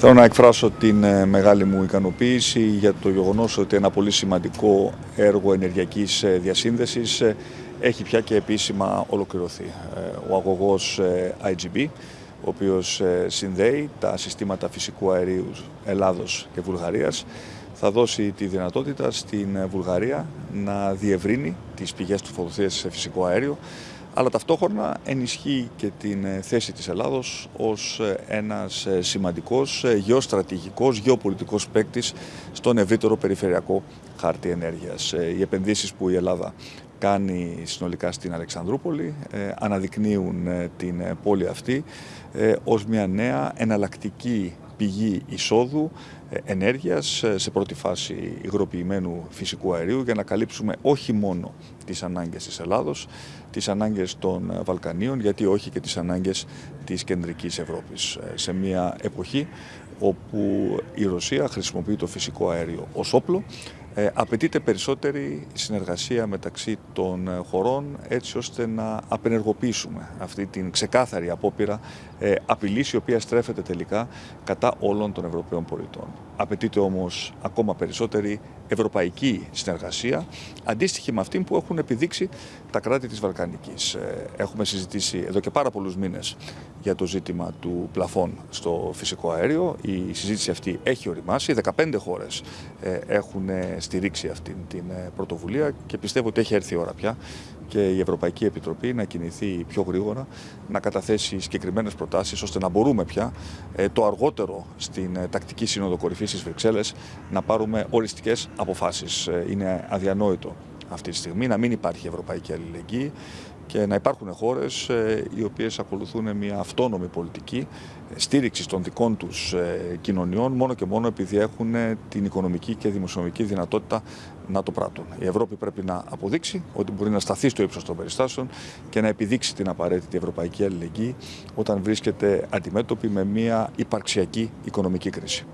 Θέλω να εκφράσω την ε, μεγάλη μου ικανοποίηση για το γεγονός ότι ένα πολύ σημαντικό έργο ενεργειακής ε, διασύνδεσης ε, έχει πια και επίσημα ολοκληρωθεί. Ο αγωγός IGB, ο οποίος συνδέει τα συστήματα φυσικού αερίου Ελλάδος και Βουλγαρίας, θα δώσει τη δυνατότητα στην Βουλγαρία να διευρύνει τις πηγές του φωτοθείας σε φυσικό αέριο αλλά ταυτόχρονα ενισχύει και την ε, θέση της Ελλάδος ως ε, ένας ε, σημαντικός γεωστρατηγικός, γεωπολιτικός παίκτης στον ευρύτερο περιφερειακό χάρτη ενέργειας. Οι επενδύσεις που η Ελλάδα κάνει συνολικά στην Αλεξανδρούπολη αναδεικνύουν την πόλη αυτή ως μια νέα εναλλακτική πηγή εισόδου ενέργειας σε πρώτη φάση υγροποιημένου φυσικού αερίου για να καλύψουμε όχι μόνο τις ανάγκες της Ελλάδος, τις ανάγκες των Βαλκανίων, γιατί όχι και τις ανάγκες της κεντρικής Ευρώπης. Ε, σε μια εποχή όπου η Ρωσία χρησιμοποιεί το φυσικό αέριο ως όπλο, ε, απαιτείται περισσότερη συνεργασία μεταξύ των χωρών έτσι ώστε να απενεργοποιήσουμε αυτή την ξεκάθαρη απόπειρα ε, απειλής η οποία στρέφεται τελικά κατά όλων των Ευρωπαίων πολιτών. Απαιτείται όμως ακόμα περισσότερη ευρωπαϊκή συνεργασία αντίστοιχη με αυτή που έχουν επιδείξει τα κράτη της Βαλκανικής. Ε, έχουμε συζητήσει εδώ και πάρα πολλούς μήνες για το ζήτημα του πλαφών στο φυσικό αέριο. Η συζήτηση αυτή έχει οριμάσει. 15 χώρες ε, έχουν στηρίξει αυτή την ε, πρωτοβουλία και πιστεύω ότι έχει έρθει η ώρα πια και η Ευρωπαϊκή Επιτροπή να κινηθεί πιο γρήγορα, να καταθέσει συγκεκριμένες προτάσεις ώστε να μπορούμε πια το αργότερο στην τακτική σύνοδο κορυφής της Βρυξέλλες να πάρουμε οριστικές αποφάσεις. Είναι αδιανόητο αυτή τη στιγμή, να μην υπάρχει ευρωπαϊκή αλληλεγγύη και να υπάρχουν χώρες ε, οι οποίες ακολουθούν μια αυτόνομη πολιτική στήριξη των δικών τους ε, κοινωνιών μόνο και μόνο επειδή έχουν την οικονομική και δημοσιονομική δυνατότητα να το πράττουν. Η Ευρώπη πρέπει να αποδείξει ότι μπορεί να σταθεί στο ύψος των περιστάσεων και να επιδείξει την απαραίτητη ευρωπαϊκή αλληλεγγύη όταν βρίσκεται αντιμέτωπη με μια υπαρξιακή οικονομική κρίση.